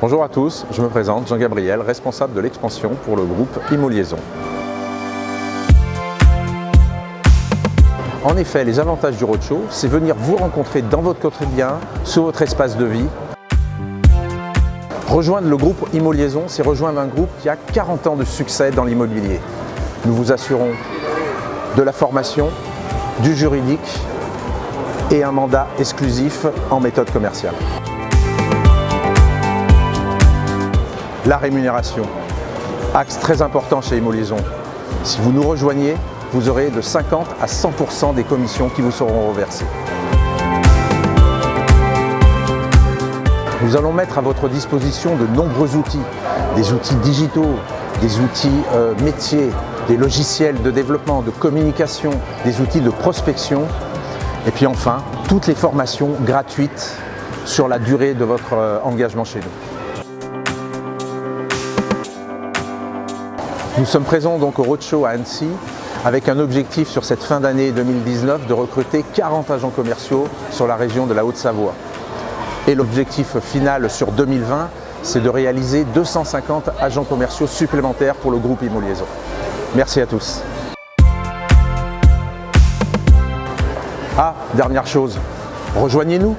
Bonjour à tous, je me présente Jean-Gabriel, responsable de l'expansion pour le groupe Immo-Liaison. En effet, les avantages du roadshow, c'est venir vous rencontrer dans votre quotidien, sur votre espace de vie. Rejoindre le groupe Immo-Liaison, c'est rejoindre un groupe qui a 40 ans de succès dans l'immobilier. Nous vous assurons de la formation, du juridique et un mandat exclusif en méthode commerciale. La rémunération, axe très important chez Immo-Liaison. Si vous nous rejoignez, vous aurez de 50 à 100% des commissions qui vous seront reversées. Nous allons mettre à votre disposition de nombreux outils, des outils digitaux, des outils euh, métiers, des logiciels de développement, de communication, des outils de prospection et puis enfin, toutes les formations gratuites sur la durée de votre euh, engagement chez nous. Nous sommes présents donc au Roadshow à Annecy avec un objectif sur cette fin d'année 2019 de recruter 40 agents commerciaux sur la région de la Haute-Savoie. Et l'objectif final sur 2020, c'est de réaliser 250 agents commerciaux supplémentaires pour le groupe Immo-Liaison. Merci à tous. Ah, dernière chose, rejoignez-nous